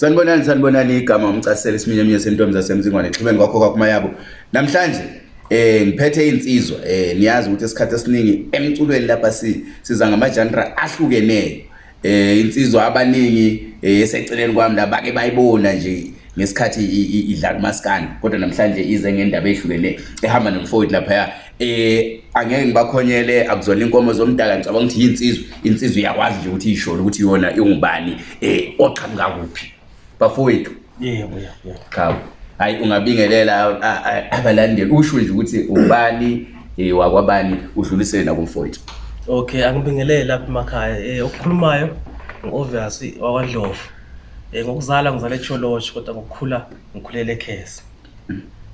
sanibonani sanibonani igama umcasisela isiminye eminye sentombi zasemzingwane exhubeni kwakho kwakumayabo namhlanje eh ngiphethe insizwa eh niyazi ukuthi esikhathi esiningi emculweni lapha siza ngamajanra ahlukeneyo eh insizwa abaningi eh, eseceleni kwami laba ke bayibona nje ngesikhathi idlala umasikani kodwa namhlanje ize ngendaba eyihlukene ehamba nomfowethu laphaya um angeke ngibakhonyele akuzona inkomo zomdala ngicabanga ukuthi yinsizwe insizwe iyakwazi nje ukuthi iyishole ukuthi yona ingubani um oqhamuka kuphi bafowethu kabo hhayi ungabingelela abalandeli usho nje ukuthi ubani um wakwabani udlulisele nakumfowethu okay angibingelele lapha emakhaya um eh, okukhulumayo ngu-ovyasi wakwandlovu um eh, ngokuzala ngizala etsholosho kodwa ngokukhula ngikhulele ekhese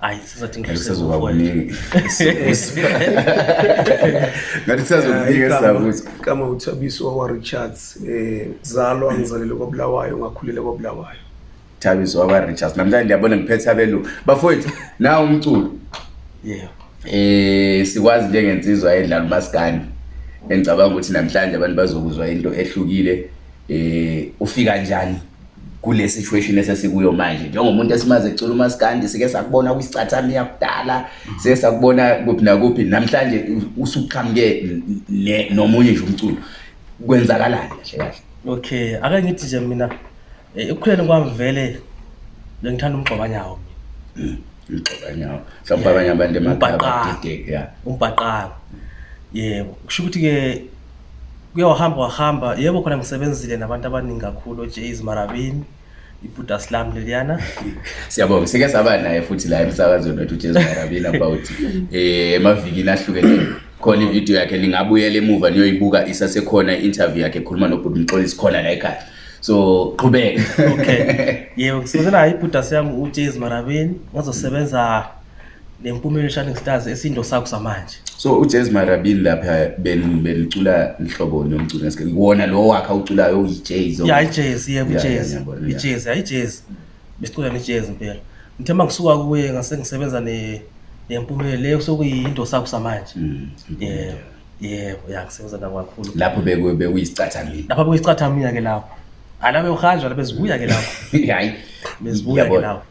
hayi sizathi ngiaaningigama uthabiso wakwa-richards um zalwa ngizalele kwabulawayo ngakhulele kwabulawayo thabiso wabarichas namhlanje ndiyabona ngiphethe abelungu bafowethu naw umculo yeah. um e, sikwazi njengensizwa edlala ubasikani engicabanga ukuthi namhlanje abantu bazokuzwa into ehlukile um e, ufika njani kule situation esesikuyo manje njengomuntu esimazi ekucula umasikandi sike sakubona kwisicathami yakudala sike sakubona kuphi nakuphi namhlanje usuqhamuke nomunye nje umculo kwenzakalani kahle kahle okay ake ngithi nje mina Eh, ekukhuleni kwami vele bengithanda umgxobanyawo hmm, umgxobanyawo mhlawumpe abanye abantu emaumbaqaba yebo kusho ukuthi-ke kuyawahamba wahamba yebo khona ngisebenzile nabantu abaningi kakhulu ojays marabini ibuddha slam leliyana siyabonga sike saba naye futhi la emsakazweni wethu ujesu marabini about um emavikini ahlukene khona ividiyo yakhe ningabuyela emuva niyoyibuka isasekhona i-interview yakhe ekhuluma nobhuti mxolisi khona la ekhaya so qhubeka okay yebo ngisebenzela hayi ibhudas yami ujas marabeni ozosebenza nempumelo shining stars esindo sakho samanje so ujas marabini lapha belicula lihlobo nomculo ngesike kuwona lo wakhe awuculayo uyi-jas ya ijas yebo ijas ijas hayi ijas besicula ne-jas mpela ngithe ma ngisuka kuye ngase ngisebenza nempumelo leyo sokuyindo sakho samanje yebo yebo ya ngisebenza nakakhulu lapho bekuyisicathamia lapho bekuyisicathamia-ke lapho ala bewuhanjwa la bezibuya ke lapho hayi bezibuya ke lapho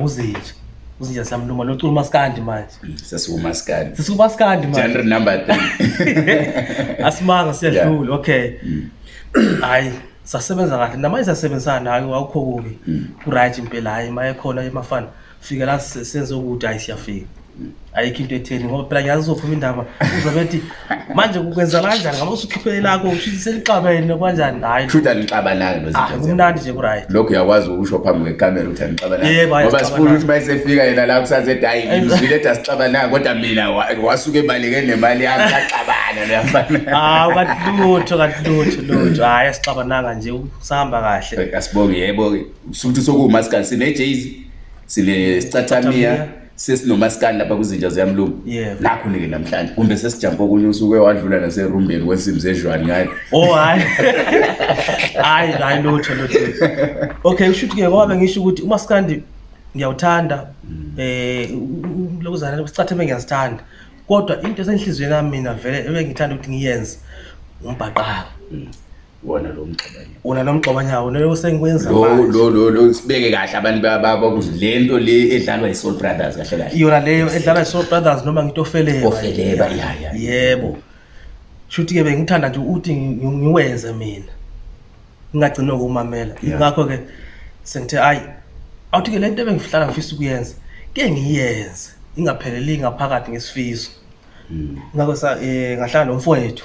kuzinje uzinjani slamntumba lo cula umasikandi manje sesikumasikandi sesikumasikandi manjegenre number three asimanga siyadlula okay mm. hayi sasebenza kahle namanje sasebenzisana hayi wawukho kubi mm. kurayithi impela hayi maye khona emafana fike la senze ukuthi hayi siyafika ayikho into etheni ngoba phela ngiyazi uzophuma indaba uzobe thi manje kukwenza kanjani ngaba usukhiphele lakho uselixabene kanjani hayi shuta nixabananga nozikumnandi ah, nje kuright lokhu uyakwazi ukusho phambi kwekamera ukuthi anixabanangoba sifuna ukuthi mayesefika yena la kusaze dayi ngizile ede asixabananga kodwa mina wasuke ebaleke nemali yami axabana loyafana ha ah, kanti lutho kanti lutho lutho hayi asixabananga nje sahamba kahle asibonge yebo-ke sukuthi sokuwumasikali sine-jaz sinesicathamiya sine sesinomasikani lapha kwizinja ziyamlumi nakhoni-ke namhlanje kumbe sesijampa okunye usuke wadlula naserumbeni kwensimbi zejwani ngayo o hhayi oh, hayi hayi lotho lot okay usho ukuthi-ke kwabe ngisho ukuthi umasikandi ngiyawuthanda mm. eh, um lokuzane sicathe ume ngiyazithanda kodwa into esenhliziyweni yami mina vele ebe ngithanda ukuthi ngiyenze umbhaqaka mm. wona lo mxobanya una lo mxobanyawo lo sengiwenza manje lo lo lo sibeke kahle abantu babakuthi le nto le edlalwa yi Soul Brothers kahle kahle yona leyo edlalwa yi Soul Brothers noma ngithi ofeleba ofeleba ya ya yebo shuthi ke bengithanda nje uthi ngiwenze mina ngingagcina ukumamela ngakho ke sengithe ayi awuthi ke le nto bengihlala ngifisa ukuyenza ke ngiyenze ingapheleli ngaphakathi ngesifiso hmm. ngakho sa eh ngahlala nomfowethu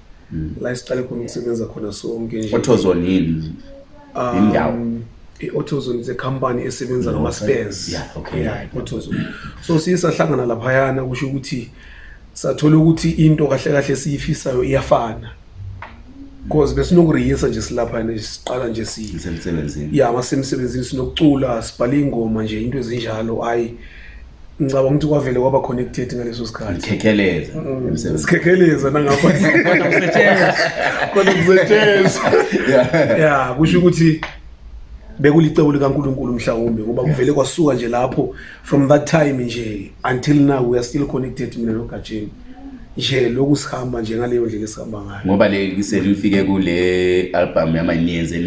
eh, hmm. la isiqale khona ukusebenza khona sonke Autozone yini um, indawo i-autozone zekhampani esebenza ngama-spares autozone so siye sahlangana laphayana kusho ukuthi sathola ukuthi into kahle kahle siyifisayo iyafana because besinokuriyisa nje silaphayana siqala nje ya masemsebenzini sinokucula sibhale ingoma nje into ezinjalo hayi ngicabanga ukuthi kwavele kwaba connected ngaleso sikhathikhekeleza sikhekeleza nangakho kodwa kuzetheza ya kusho ukuthi bekulicebo likankulunkulu mhlawumbi ngoba kuvele kwasuka nje lapho from that time nje until now we are still connected mina nogajeni nje lokhu sihamba nje ngaleyo ndlela esihamba ngayo ngoba le selifike kule album yamaniyeze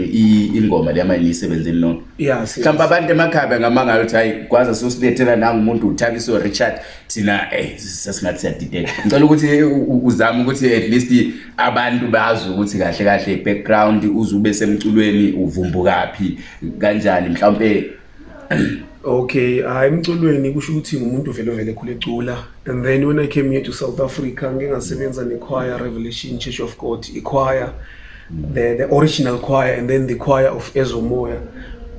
ingoma leyamaniyisebenze nona yes, mhlawumbe abantu emakhaya bengamangala ukuthi hayi kwaza sosilethela nangumuntu uthanda iso richard thina eh sesingathi siyadideka ngicela ukuthi eh, uzame ukuthi at least abantu bazi ukuthi kahle kahle i-background uze ube semculweni uvumbukaphi kanjani mhlawumbe okay hhayi emculweni kusho ukuthi ngumuntu vele vele ekhule ecula and then when i came here to south africa ngingasebenza nechoir revelation church of god ichoir the, the original choir and then the choir of ezomoya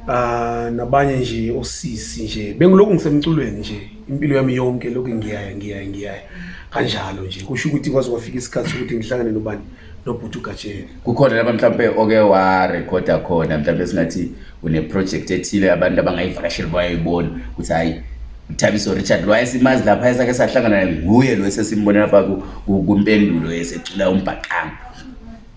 ah nabanye nje osisi nje bengiloku ngisemculweni nje impilo yami yonke lokhu ngiyaya ngiyaya ngiyaya kanjalo nje kusho ukuthi kwaze kwafika isikhathi sokuthi ngihlangane nobani nobhuti ugajeni kukhona laba mhlawumpe oke warekhoda khona mhlawumpe singathi uneprojekthi ethile abantu abangayivakasheli bayayibona ukuthi hhayi uthabiso richard lwayesimazi lapha ayesake sahlangana nguye lo esesimbone lapha kumpendulo yesecula umbhaqanga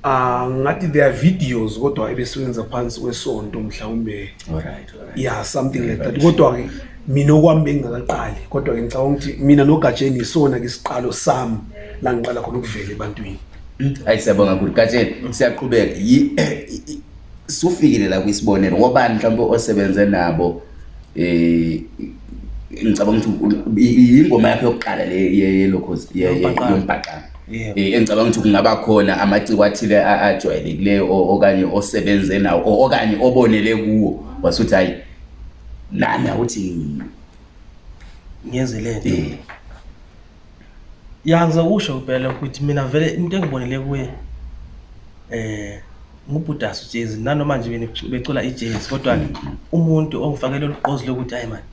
Ah ngathi there are videos kodwa ebesebenza phansi kwesonto mhlawumbe. All right, all right. Yeah, something like that. Kodwa ke mina okwami bengingakaqali kodwa ngicabanga ukuthi mina nogajeni yisona ke isiqalo sami la ngiqala khona ukuvela ebantwini hayi siyabonga kakhulu gajeni siyaqhubeka sufikile la kwisibonelo ngobani mhlawumbe osebenze nabo um ngicabanga ukuthi yingoma yakho yokuqala le yelokhoyombhaqana Yeah. Eh, Engicabanga ukuthi kungaba khona amaciwathile ajwayelekileyo okanye osebenze nawo okanye obonele kuwo wasuthi hayi nani awuthi ngiyenze le nto eh. ya ngizokusho kuphela ukuthi mina vele into engibonele kuye um eh, ngubhudas ujas nanoma nje becula i-jas kodwa-ke mm-hmm. umuntu ongifakele lugqozi lokuthi hayi mani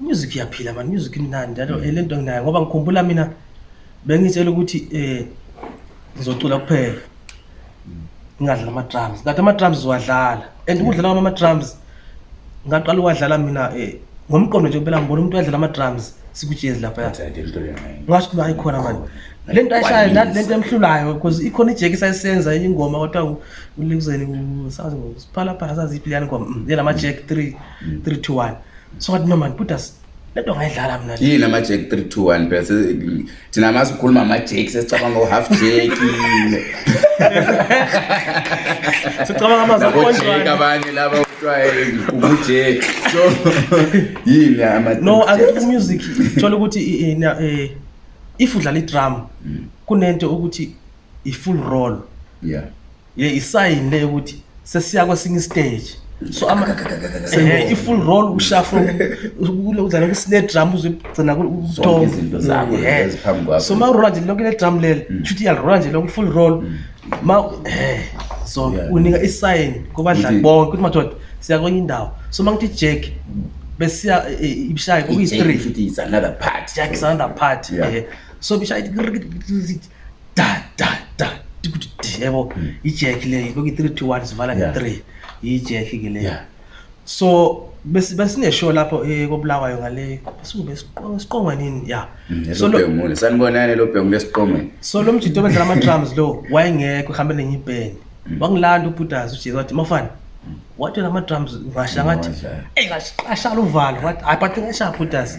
umusic iyaphila mani music imnandi njalo mm-hmm. le nto nginayo ngoba ngikhumbula mina mm -hmm bengitshela ukuthi eh ngizocula kuphela ngingadlala ama-drums ngathi ama-drums uwadlala and ukudlala kwami ama-drums ngaqala ukuwadlala mina um ngomqondo nje kuphela ngibona umuntu wadlala ama-drums sikujezi laphaya ngasho kuba ayikhona mani le nto ayishayo le nto emhlulayo because ikhona ijeki sayisenza ingoma kodwa ulikuzeni sazi siphalaphala saziphi liyani ngoma mm, yena ama-jack three mm. three to one so kathi no mani put us kodwa ungayidlala mna yini ama-jak three two one phela thina ma sikhuluma ama-jak sesicabanga u-half jak sicabangamazjak abanye laba kutwayeubujak so yini no akekho umusic thola ukuthi um if udlala i-dram mm. kunento ukuthi i-full roll ye isayini leyo ukuthi sesiya kwesinye istage so i-full roll ushafle uzane nedrum uzeaso ma urola nje loko nedrum lelo mm. shouthi iyalirola nje loko i-full roll mm. ma eh, so unika isign kubadlali bonke kuthi madoda siyakwenye indawo so ma ngithi ijack besiya eh, eh, ibishaye kuyi-threeaksanothe party so bishaye da da da tikuthi yebo mm. ijack leyo loko i-three to one sivala nge-three yijeki ke le so besineshow bes lapho um kobulawayo ngale besuesiqongwe nini ya mm, sanibonani lo bhengu besiqongweni so lo mjito obedlala ama-drums lo wayengekho ehambe nenye ibhendi mm. wangilanda ubhudazi ujesu wathi mafani mm. wathi la ma-drums ngasha ngathi eyi ngaqashala uvalo wathi ayi but ngasha ubhudazi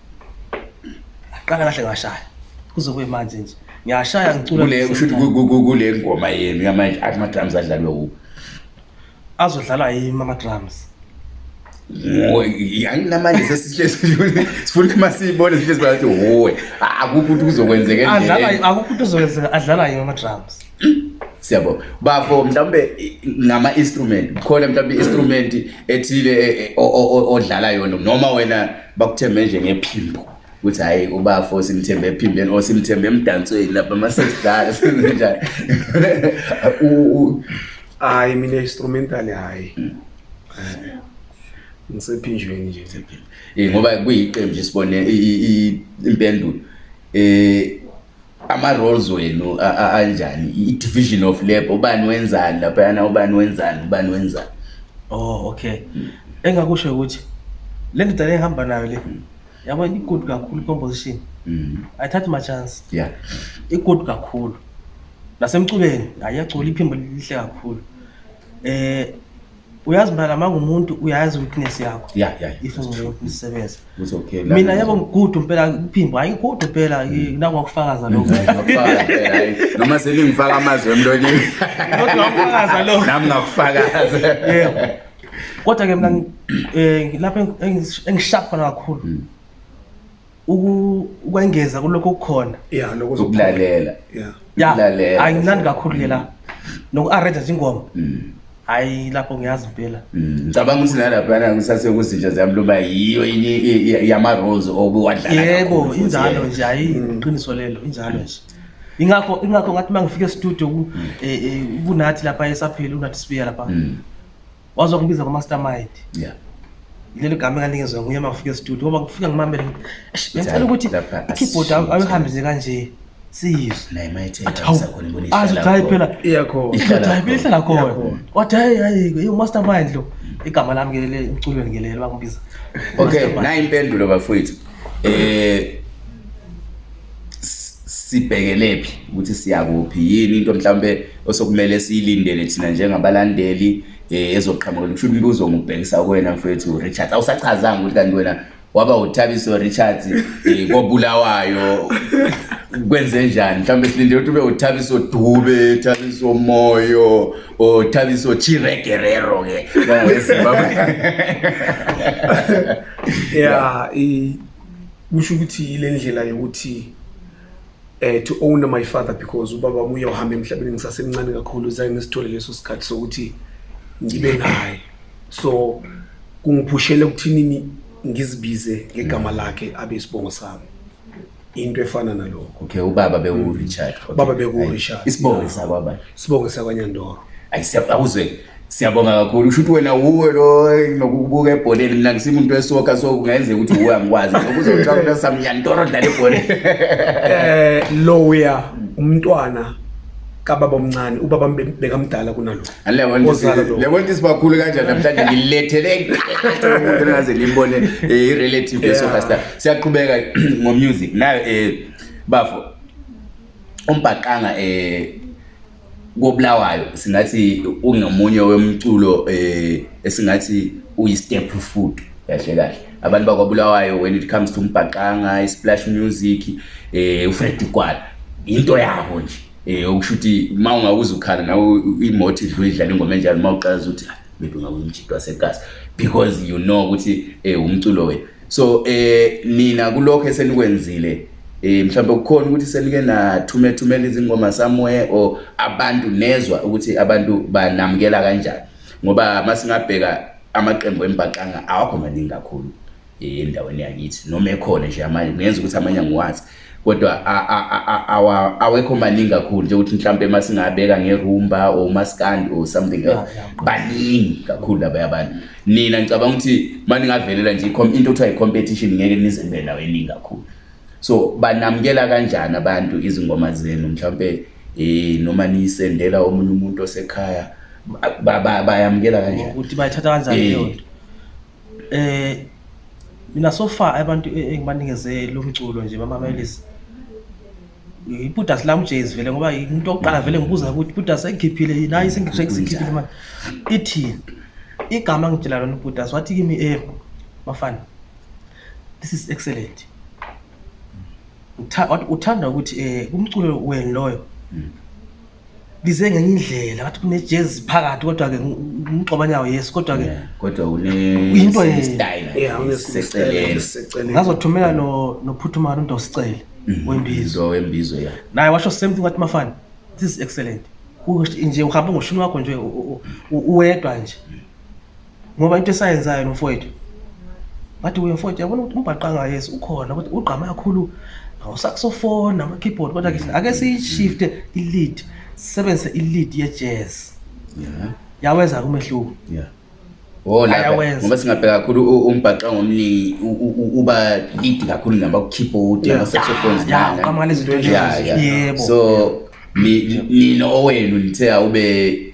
aqala kahle ngashaya kuzekube manje nje ngiyashaya ngiculakule ngoma yenu yamanje athi ama-drums adlalwe u azodlalwa yimi ama-drums yani namanje sesifuna umasiyibone sihle sibathi hoye akukho ukuthi kuzokwenzeka akukho ukuthi kuzokwenzeka adlalwa yimi ama-drums siyabona bafo mhlawumbe nama-instrument khona mhlawumbe i-instrument ethile e, e, odlala yona noma wena bakuthembe nje ngephimbo ukuthi hhayi ubafo simthembe ephimbeni or simthembe emdansweni lapha ama-sesdala senzenjani hhayi mina instrumental hhayi mm. ngisephinjweni nje eh, ngoba kuyiqembu nje sibone impendulo um ama-roles wenu anjani i-division of lab ubani wenzani laphayana ubani wenzani ubani wenzani o oh, okay hmm. engakusho ukuthi le ndoda le ehamba nayo le hmm. yabona i-good kakhulu i-composition hmm. ayithathi ma-chance ya i-good kakhulu nasemculeni ayiyagcula iphimbo lihle kakhulu um uyazi mna nama ngumuntu uyazi i-weakness yakho if ngisebenza mina yabo ngigudu mpela kuphimbo hayi gudu mpela mm. eh, nangakufakaza lokonoma mm, selingifaka amazwi emntonyeniaufakaza lonami ngakufakaza yebo kodwa ke mna um eh, lapho engishapha khona kakhulu mm. ukwengeza kulokhu okukhona ya angimnandi kakhulu ke la noku-arrenja njingoma hayi lapho ngiyazi impela mm, ngicabanga ukuthi nalaphana ngisasekuzintsha ziyami loba yiyo enye yamarose obewadlayebo injalo eh. nje hayi iqiniso mm. lelo injalo nje ingakho ingakho ngathi uma ngifika estudio mm. e, e, kunathi lapha esaphile unathi sibiya lapha wazwa ngibiza ngomaster mind lelo gama enganikezwa nguye uma ngifika estudio ngoba ngifika ngimamele ngicela ukuthi i-keyboard ayihambise kanje siyiziphelaihlala khona kodwa umaster mind lo igama lami kelele emculweni kelele bakubiza okay nayimpendulo bafowethu um eh, sibhekelephi ukuthi siyakuphi yini into mhlawumbe osokumele siyilindele thina njengabalandeli um eh, ezoqhamukela kusho umbuzo ngokubhekisa kwena mfowethu urichard awusachazanga ukuthi kanti wena waba uthabiso richard um eh, kobulawayo kwenze njani mhlawumbe silinde ukuthi ube uthabiso dube thabiso moyo uthabiso chiregerero ke kangezimbabwe ya kusho ukuthi yile ndlela yokuthi um to owner my father because ubaba wami uyawuhamba emhlabeni ngisasemncane kakhulu zange ngisithole leso sikhathi sokuthi ngibe naye so kungiphushele ukuthinini ngizibize ngegama lakhe abe isibongo sami into efana nalokho okay ubaba bekurichard mm. okay. ubaba bekurichard isibonge yeah. sakwaba isibonge sakwanyandoro ayi akuzwe siyabonga kakhulu kusho ukuthi wena wuwe lo nokubuka ebholeni mina ngisima umuntu wesoka so kungayenzeka ukuthi wuwe angikwazi okuzotshaa mntu samnyantoro dlala ebholeni um eh, lowya umntwana kababa omncane ubaba bekamdala kunalolebonta sibakhulu kanjani namhlanje ngililethelengaze limbone eh, i-relative yesofasta siyaqhubeka ngomusic nayo um eh, bafo umbhaqanga um kobulawayo singathi ungomunye wemculo um esingathi uyi-step food kahle kahle abantu bakwabulawayo when it comes to umbhaqanga isplash music um ufred gwala into yabo nje um okusho uthi ma ungawuze ukhala nawe imoti uyidlala ingoma enjalo uma uqalaza ukuthi maybe ungabeumjidi wasegasi because you know ukuthi um umculo wena so um eh, nina kulokho esenikwenzile um mhlawumbe kukhona ukuthi senike nathumethumela izingoma somewhere or abantu nezwa ukuthi abantu banamukela kanjani ngoba ma singabheka amaqembu embaqanga awakho maningi kakhulu um endaweni yakithi noma ekhona nje amanye kungenza ukuthi amanye angiwazi kodwa awekho maningi kakhulu njengokuthi mhlawumpe uma singabeka ngerumba or umaskandi or something else baningi kakhulu labaya abantu nina ngicabanga ukuthi uma ningavelela nje into kuthiwa yi-competition ngeke nizembe naweningi kakhulu so banamukela kanjani abantu izingoma zenu mhlawumpe um eh, noma niyisendela omunye umuntu osekhaya bayamukela kanjaniukuthi bayithatha kanjaniyonto eh. um eh, mina so far abantu engibanikeze lo mculo nje bamamelisa ibuda silamjes vele ngoba umuntu oqala vele ngibuza ukuthi buda sengikhiphile nayi sengisikhiphile manje ithi igama ngitshela lona ubuda wathi kimi eh bafana this is excellent uthanda ukuthi eh kumculo wenu loyo lize ngenye indlela ngathi kunejazz phakathi kodwa-ke umgxobanyawo yes kodwa-ke kodwa into ngazothumela nophuthumala untu usicele Mm-hmm. wembizowembizo ya naye washo same thing wathi mafani this is excellent nje uhambe ngoshini wakho nje uwedwa nje ngoba into esayenzayo nomfowethu bathi uyomfowethu yabona ukuthi umbhaqanga yesu ukhona kuthi ugqama kakhulu awusakusofone ama-keyboard kodwa ke ake siyishifte ilead sisebenzise ilead ye-jazz yaweza kumehluko yeah. Oh, ngoba singabheka kakhulu umbhaxanga omningi uba lead kakhulu namba kukeyboard ama-saxophones so nina owenu nithe awube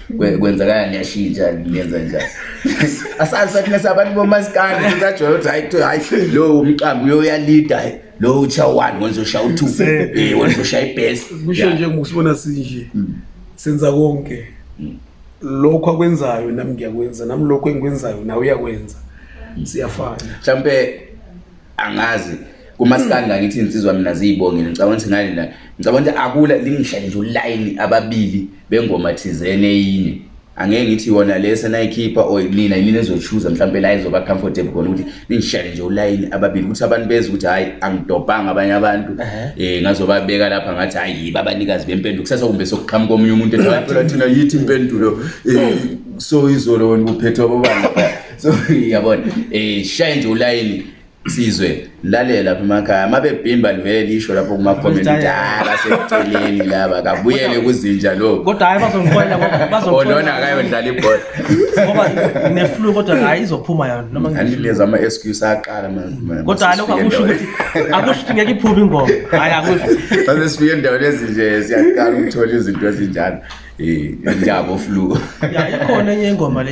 kwenzakala niyashintsha nenza njani asazisathina sabantu bomasikane sajoya ukuthi hayi hayi lo umqambi uyo uyalida lo utsha u-one wenzosha u-two eh, wenzosha ibhesi kusho njengokusibona sinje mm. senza konke mm. lokhu akwenzayo nami ngiyakwenza nami lokhu engikwenzayo nawe uyakwenza siyafana mhlawumpe angazi kumasikani ngangithi insizwa mina ziyibongele ngicabanga ukuthi ngani na ngicabanga ukuthi akula lingihlale nje ulayini ababili bengoma thizene eyinye angeke ngithi yona le senayikhipha or nina inina ezochuza mhlawumpe la izoba comfortable khona ukuthi ningishale nje ulayini ababili ukuthi abantu beza ukuthi hhayi angidobhanga abanye abantu um ngazobabeka lapha ngathi hhayi yibo abanikazi bempendulo kusasa kumbe sokuqhama komunye umuntu ethina yithi impendulo um so izolo wena kuphethe wababana so yabona um eh, shaye nje ulayini sizwe lalela lapha emakhaya uma bebhimba livele lisho lapho kumakhomentdabaseceleni laba kabuyele kuzinja lokukodwa hayi bazoolona oh, kayodlala ibhola ngoba neflu kodwa hayi izophuma yona nomaanileza ama-excuse aqala kodwa lokho akusho ukuthi akusho ukuthi ngeke iphume ingoma hayi akusho sase sifike endaweni ezinje siyaqala ukuthola izinto ezinjalo um njabo flu ikhona enye ingoma le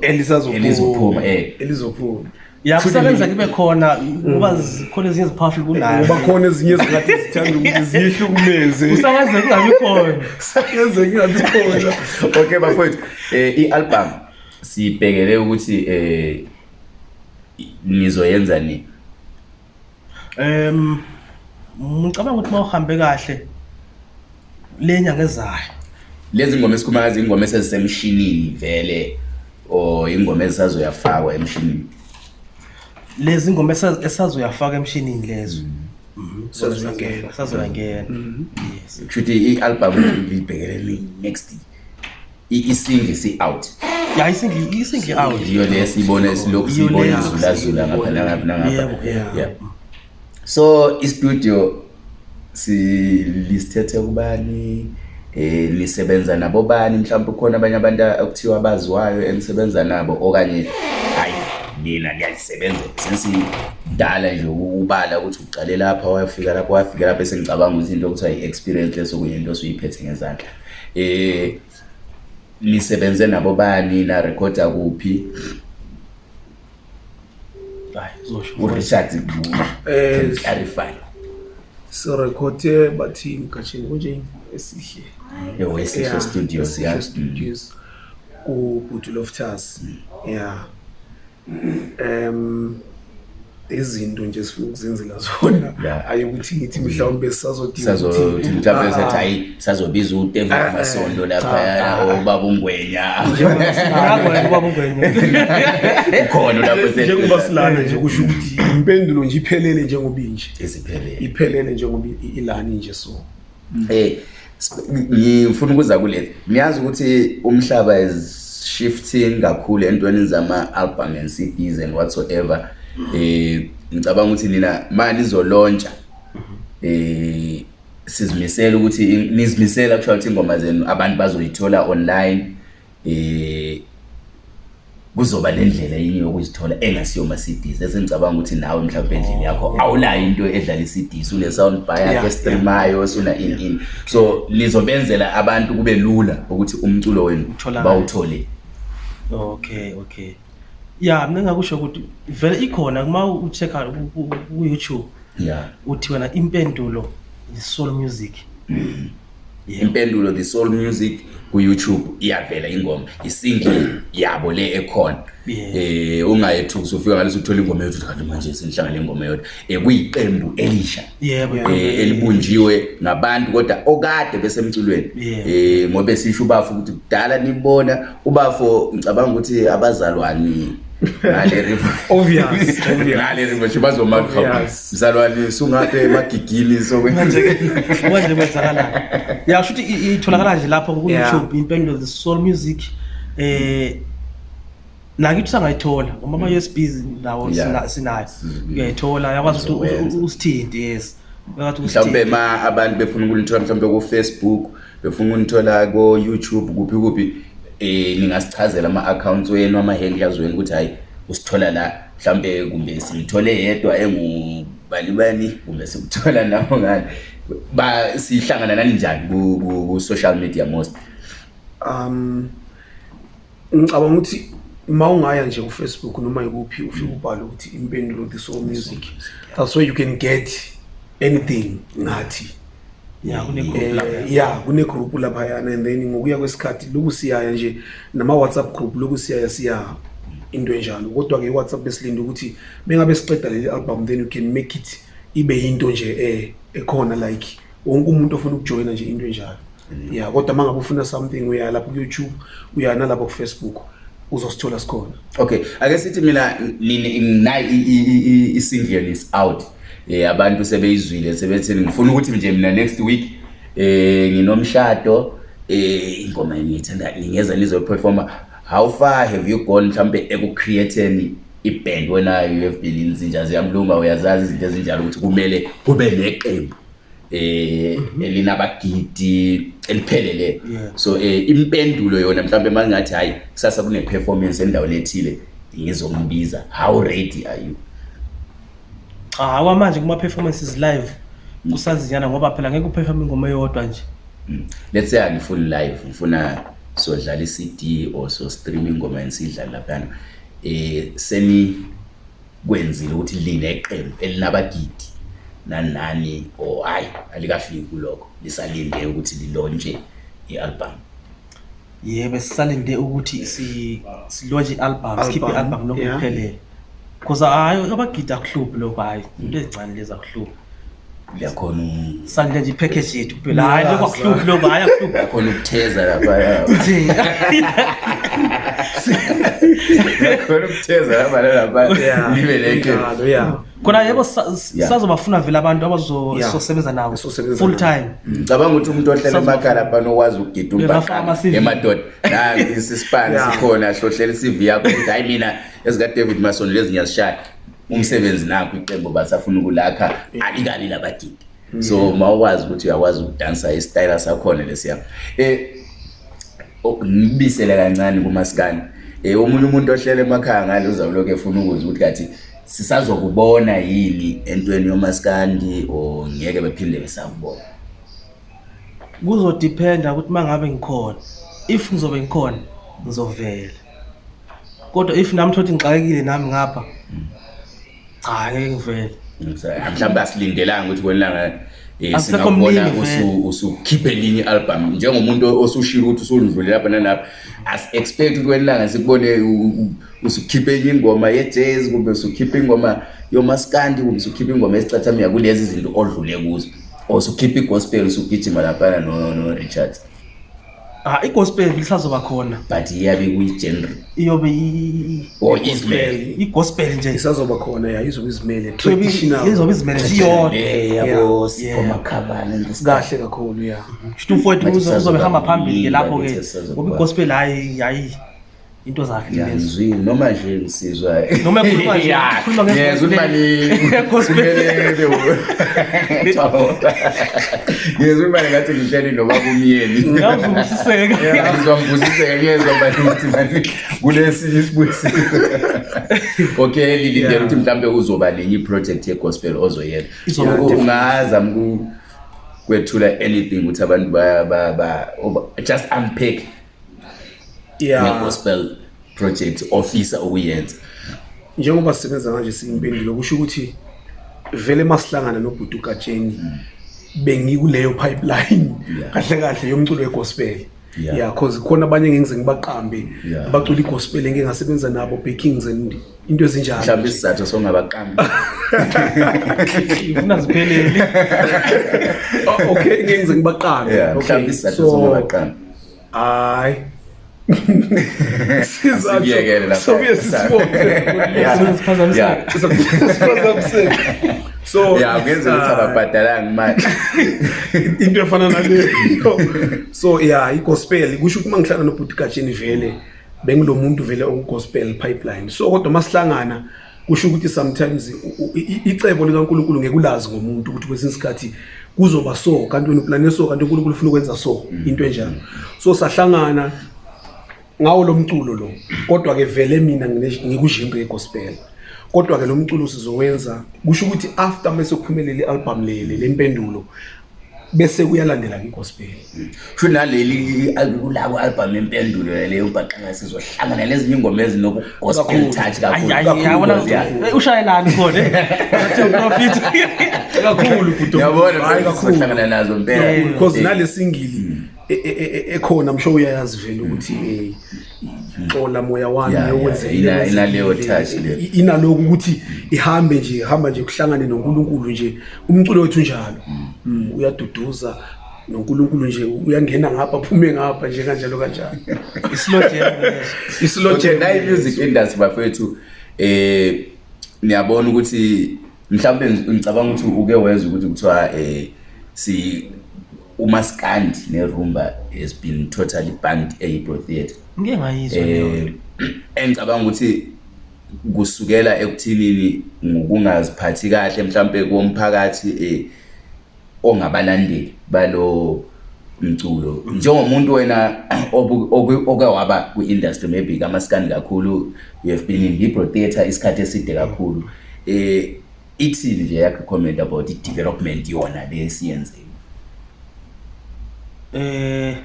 elizophuma yakusakenza kibe khona uba khona ezinye ziphafle kunayoba khona ezinye ezingathi zithanda ukuthi zihle ukumeze kusakenze kungabi khona kusakenze kungabi khona okay bafowethu um eh, i-album sibhekele ukuthi um ngizoyenza ni um ngicabanga ukuthi uma uhambe kahle le nyanga ezayo lezi ngoma esikhuluma ngazo ingoma esezisemshinini vele or ingoma esazoyafakwa emshinini lezi ngoma esazoyafaka emshinini lezo mm-hmm. Mm-hmm. sazoyangena sazoyangena mm-hmm. yes kuthi i-album libhekele next i-single si out ya isingle isingle out iyo lesibona silokhu sibona izulazula ngapha nangapha nangapha yeah so i-studio silisthethe kubani eh nisebenza nabo bani mhlawumbe ukhona abanye abantu okuthiwa abaziwayo enisebenza nabo okanye hayi mina ngiyazisebenza sesidala nje ukubala ukuthi ugcale lapha wayafika lapha wayafika lapha esengicabanga ukuthi into okuthiwa yi-experience lesokunye into osuyiphethe ngezandla eh nisebenze nabo bani na record kuphi urichard eh, clarify sirekhode bathini kajini kunje esihle ewayisehle yeah. studios ya yeah. studios kubuti loftus mm. ya yeah. um izinto nje sifuna ukuzenzela zona hayi ukuthi ngithi mhlawumbe sisazodmhlawumbesethi hayi sizazobiza utemvamasondo laphaobaba ungwenyaukhona lapnjengoba silana nje kusho ukuthi impendulo nje iphelele njengobinje iphelele njengoba ilani nje so ey ngifuna ukuza kuleli ngiyazi ukuthi umhlaba is shifting kakhulu entweni zama-album and cds and whatsoever um ngicabanga ukuthi nina malizolontsha um eh, sizimisele ukuthi nizimisele kushaya ukuthi ingoma zenu abantu bazoyithola online um kuzoba lendlela yini yokuzithola engasiyoma CDs esengicabanga ukuthi nawe mhlawumbe endlini yakho oh, awulayo into edlala iCDs une soundbar yakho esitemayo suna in in so lizobenzela abantu kube lula ukuthi umculo wenu bawuthole okay okay ya mina ngakusho ukuthi vele ikhona uma uchecker ku YouTube yeah uthi wena impendulo is soul music impendulo the soul music mm. kuyoutube iyavela ingoma isingle yabo le ekhona um ungayethuki sufika ngalesi uthole ingoma yodwa kanti manje sinihlangale ingoma yodwa um eh, kuyiqembu elisha um elibunjiwe ngabantu kodwa okade besemculweni um ngobe sisho ubafo ukuthi kudala nibona ubafo ngicabanga ukuthi abazalwane aleribazomaamsalwanisa ungapha emagigini sokwenje kwenzakalayo ya kusho ukuthi itholakala nje lapho kuyoutube impendulo zesoul music um nakithi usangayithola ngoba ama-us mm. bs lawo sinayo mm-hmm. uyayithola yakwazi ukuthi usithinte yes mhlawumbe ma abantu befuna ukunithola mhlawumbe ku-facebook befuna ukunithola ko-youtube kuphi kuphi eh ningasichazela ama accounts wenu ama handlers wenu ukuthi hayi usithola la mhlambe kumbe sithole yedwa engu bani bani kumbe sikuthola nawo ngani ba sihlangana nani njani ku social media most um ngicabanga ukuthi ma ungaya nje ufacebook noma yikuphi ufike ubhale ukuthi impendulo this all music that's where you can get anything ngathi mm -hmm. Eh, ya kune group laphayana and then ngokuya kwesikhathi loku siyaya nje nama whatsapp group loku siyaya siya into enjalo kodwa ke whatsapp besilinde ukuthi bengabe siqeda leli album then you can make it ibe yinto nje eh ekhona like wonke umuntu ofuna ukujoyina nje into enjalo ya kodwa uma ngabe ufuna something uya lapho ku-youtube uya nalapho ku-facebook uzosithola sikhona okay ake sithi mina nini i-singlelis out eh abantu sebeyizwile sebetheni ngifuna ukuthi nje mina next week eh nginomshado eh ingoma engiyithanda ningeza nizoperforma how far have you gone mhlawumpe ekucreateni iband wena you have been in zinja ziyamlunga uyazazi izinto ezinjalo ukuthi kumele kube neqembu um elinabagidi eliphelele so um impendulo yona mhlawumpe ma ngathi hhayi kusasa kune-performance endaweni ethile ngizombiza how ready are you Ah, hawa manje kuma-performances live kusaziyana ngoba phela ngeke uperfome ingoma eyodwa nje mm. let's say angifuni live ngifuna sodlala i-cd or so-stream ingoma yeni siyidlale laphayana um eh, senikwenzile ukuthi lineqembu elinabagidi nanani or hhayi alikafiki kulokho lisalinde ukuthi lilontshe i-albhum yebo sisalinde ukuthi silontshe i-albhum sikhiphe i-albhum lokho kuphelele cause hayi abagidi akuhluphi lokho hayi into ezincane lezi akuhluphi uyakhona sandile nje ipackage yethu kuphela hayi lokho akuhluphi lokho hayi akuhluphi uyakhona ukutheza lapha khona yebo sazobafuna vele abantu abazosebenza nabo full time mm. ngicabanga ukuthi umuntu ohlela emakhala bani okwazi ukugida umbaemadoda nasispan sikhona hlohlela i-cv yakho ukuthi hayi mina ezikadavid masondo lezi ngiyazishaya umsebenzi nakho icembo basafuna ukulakha alikalile abadide mm. so ma ukuthi uyakwazi ukudansa isitayela sakhona lesiyami um eh, okubisele kancane kumasikani um omunye umuntu ohlele emakhaya ngale uzawuloku efuna ukuze ukuthi kathi sisazokubona yini entweni yomasikandi or ngeke bephinde besakubona kuzodiphenda ukuthi uma ngabe ngikhona if ngizobe ngikhona ngizovela kodwa if nami thokthi ngixakekile nami ngapha cha ngeke ngivele mhlawumbe asilindelanga ukuthi kwenilanga Eh, singakubona usukhiphe linye i-albhamu njengomuntu osushile ukuthi usundlule lapha nalapha asi-expect ukuthi kwelanga sikubone usukhiphe enye ingoma ye-jazz kumbe usukhiphe ingoma yomaskandi kumbe usukhiphe ingoma yesicathamiya kulezi zinto odlule kuzo or sukhiphe i-gospel usugijima laphana norichard no, no, ah igospel ilisazoba khona but iyabe kuyigenre iyobe or oh, igospel nje isazoba khona ya izoba izimele traditionalizoba izimele siyodwakahle eh, kakhulu ya shouthi umfowethu uzobe hamba phambili-ke lapho-ke ngoba igospel hayi hayi into zakhezwini noma nje ngisizwa noma ekhuluma nje ekhuluma ngeke yes ubani kumele ende yes ubani ngathi ngihleli noma kumiyeni ngizobusiseka ngizobusiseka ngizwa bathi ukuthi manje kulesi isibusi okay lili ngiyathi yeah. mhlambe uzoba nenye iproject ye gospel ozoyela so ungaza mku kwethula anything ukuthi abantu ba ba just unpack ne-gospel project ofisa ukuyenza njengoba sisebenza kanje siyimpendulo kusho ukuthi vele masihlangana nobhuti ugatsheni hmm. bengikuleyo pipeline kahle kahle yomculo wegospel ya cause khona abanye ngengize ngibaqambe abacula igospel engike ngasebenza nabo backings and into ezinjalo mhlawumbe isizathu songabaqambi funa zipheleli okay ngengize ngibaqambe mhlawumbe isizathu songabaqambi hayi Siyekele lapha. Sobuye sisibone. Sizophazamiseka. Sizophazamiseka. So yeah, kuyenzeka ukuthi ababhadalanga manje. Into efana naleyo. So yeah, igospel kusho ukuthi mangihlala noButi Kajeni vele bengilomuntu vele ongospel pipeline. So kodwa masihlangana kusho ukuthi sometimes icebo likaNkuluNkulu ngekulazi ngomuntu ukuthi kwesinye isikhathi kuzoba so kanti wena uplane so kanti uNkulunkulu ufuna ukwenza so mm. into enjalo so sahlangana ngawo lo mculo lo kodwa ke vele mina ngikujimbe egospel kodwa ke lo mculo sizowenza kusho ukuthi after mase kuphumelele ialbum leli lempendulo bese kuyalandela ngegospel kusho naleli kulabo albhamu empendulo leyo ubhaqanga sizohlangana lezinye ingoma ezinobugospel touch kakhuluushayelani khonaprofitkakhulu yabona kakhuluhlangana nazo mpela because eh. nale singili hmm. E, e, e, ekhona msho uyayazi vele hmm. ukuthi eh, xola moya wami yokwenza inaleyo touch le inaloku ukuthi ihambe nje ihamba nje kuhlangane noNkulunkulu nje umculo wethu njalo hmm. Hmm, uyaduduza noNkulunkulu nje uyangena ngapha phume ngapha nje kanjalo kanjalo isilojeni isilojeni i music industry bafethu eh niyabona ukuthi mhlawumbe ngicabanga ukuthi uke weza ukuthi kuthiwa eh si umaskandi nerumba has been totally banned eHebrew theatre ngeke ngayizwa leyo eh, engicabanga ukuthi kusukela ekuthinini ngokungaziphathi kahle mhlambe komphakathi eh ongabalandeli balo umculo njengomuntu wena oke waba kwi-industry maybe kamaskandi kakhulu you have been in Hebrew theatre isikhathi eside kakhulu eh ithini nje yakho comment about i-development yona le siyenzile eh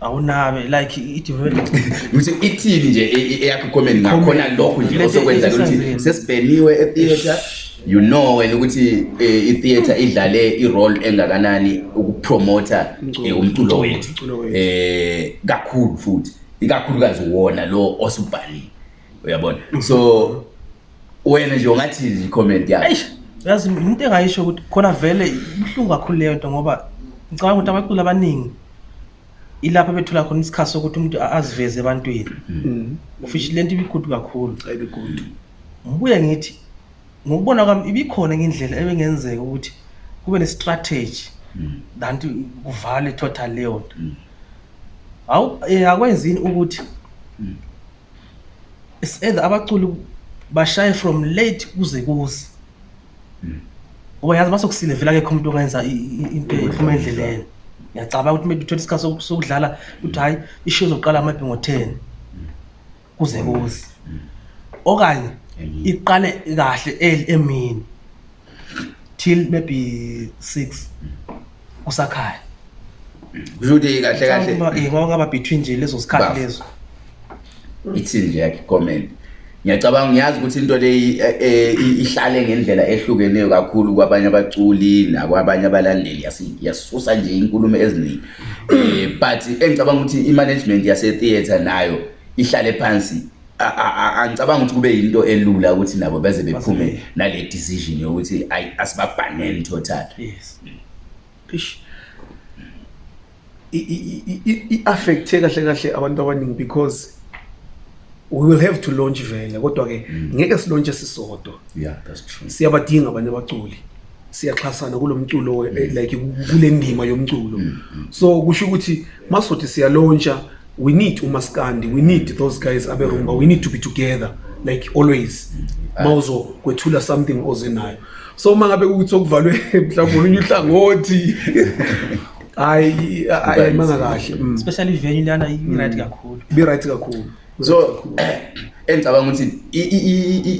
awunabe like i-development ngithi ithini nje e, e, eyakho comment ngakhona lokho nje osokwenza ukuthi sesibheniwe e-theater you know wena ukuthi eh, i-theater mm. idlale i-role engakanani ukupromoter eh, umculo wethu eh kakhulu futhi ikakhulukazi wona lo osubhalile uyabona mm-hmm. so wena nje ungathi i-comment yakho yazi into engayisho ukuthi khona vele ibhlungu kakhulu leyo nto ngoba Ngicabanga ukuthi abaculi abaningi ilapha bethola khona isikhathi sokuthi umuntu aziveze ebantwini mm-hmm. ufishi lento ibigudu kakhulu ayibigudu ngibuye ngithi ngokubona kwami ibikhona ngindlela ebengenzeka ukuthi kube ne-strategy danti mm-hmm. kuvale total leyo nto mm-hmm. awu eh, akwenzini ukuthi it's either abaculi bashaye from late kuze kuze ngoba yazi uma sokusile vela-kekho umuntu ongenza into ephuma endleleni ngiyacabanga ukuthi maybe uthole isikhathi sokudlala ukuthi hhayi ishiye zokuqala maybe ngo-ten kuze kuze okanye iqale kahle emini till maybe six kusakhaya kuzoukuthi kahle kahle eh, ngoba ngaba between nje lezo sikhathi lezo ithini nje yakhe comment ngiyacabanga ngiyazi ukuthi into leyi eh, eh, ihlale ngendlela ehlukeneyo kakhulu kwabanye abaculi nakwabanye abalandeli yasisusa nje inkulumo eziningi um but engicabanga ukuthi i-management yasetheatre nayo ihlale phansi angicabanga ukuthi kube yinto elula ukuthi nabo beze bephume nale decision yokuthi asibabhaneni total i-affecthe kahle kahle abantu abaningi because we will have to launch vele kodwa-ke mm. ngeke mm. silontshe sisodwa yeah, siyabadinga abanye abaculi siyaxhasana kulo mculo mm. eh, like kule ndima yomculo mm. mm. so kusho ukuthi masothi siyalontsha we need umaskandi we need mm. those guys aberumba mm. we need to be together like always mm. ma uzokwethula something oze nayo so uma ngabe kukuthi okuvalwe mhlawumbe olunye uhlangothi hayi mangakahle mm. especially venue lana i-right kakhulu bi-right kakhulu so engicabanga ukuthi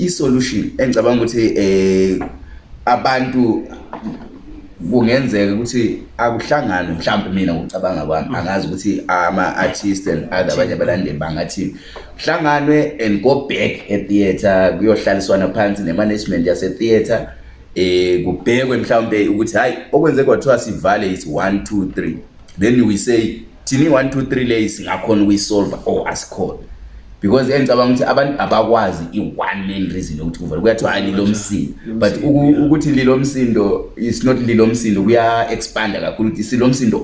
i solution engicabanga ukuthi eh abantu kungenzeka ukuthi akuhlangane mhlawumbe mina ngicabanga kwami angazi ukuthi ama artists and other abanye abalandeli bangathi kuhlanganwe and go back at theater kuyohlaliswana phansi ne management yase theater eh kubhekwe mhlawumbe ukuthi hayi okwenze kwathiwa sivale is 1 2 3 then we say thini 1 2 3 le singakhona ukuyisolve or asikhona because engicabanga ukuthi abantu abakwazi i-one main reason yokuthi kuvele kuyathiwa alilo msindo but ukuthi lilo msindo is not lilo msindo kuya-expanda kakhulu ukuthi silo msindo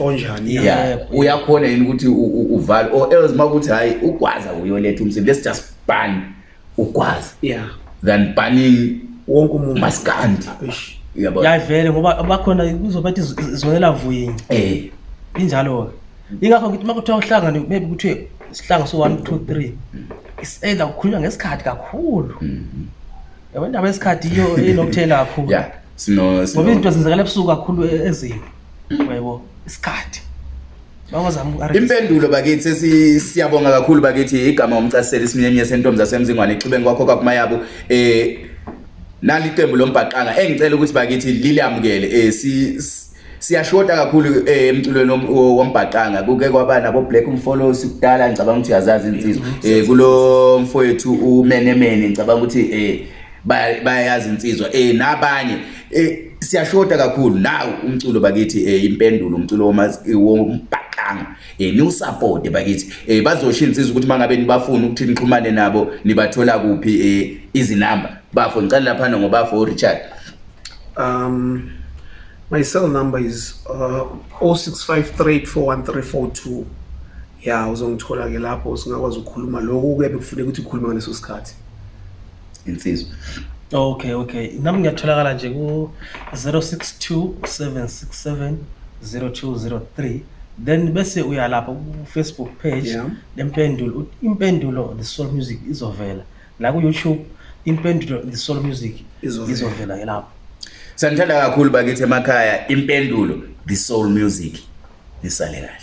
onjani ya uyakhona yini ukuthi uvale or else uma kuthi hhayi ugwaza uyoletha umsindo let's just ban ugwaza than banning wonke umuntu masikandi yavele ngoba bakhona kuzobathi zonela vuyini um eh. injalo-ke ingakho ngithi uma kuthiwa uhlangane maybe kuthiwe isihlanga so 1 2 3 is either ukukhuluma ngesikhathi kakhulu mm-hmm. yabo indaba yesikhathi iyo inokuthela kakhulu ya sino ngoba izinto zenzakala ebusuku kakhulu e-, ezini mm. yebo isikhathi impendulo bakithi siyabonga kakhulu bakithi igama omchasiseli isiminyeminye sentombi zasemzingwane ixubeni kwakho kwakumayabo um eh, naliqembu lombhaqanga engicela ukuthi bakithi liliyamukele um eh, siyashota kakhulu emculweni eh, wombhaqanga kuke kwaba nabo black umfollows kudala ngicabanga ukuthi uyazazi insizwa mm-hmm. eh, kulo mfowethu umenemene ngicabanga ukuthi eh, bayayazi insizwa eh nabanye siyashota kakhulu nawo umculo bakithi impendulo umculo wombhaqanga eh new support bakithi eh bazoshiya insizwa ukuthi mangabe nibafuna ukuthi nixhumane nabo nibathola kuphi izinamba bafo ngicela lapha ngoba for Richard um my cell number is uh, 0653841342 ya yeah, uzongithola ke lapho singakwazi ukukhuluma lokhu kuya bekufuneka ukuthi ukhulume ngaleso sikhathi insizwa okay okay nami ngiyatholakala nje ku 0627670203 then bese uya lapha ku-facebook page lempendulo yeah. impendulo the soul music izovela la ku-youtube impendulo the soul music izovela ke lapho sanithanda kakhulu bakithi emakhaya impendulo the soul music lisale kahle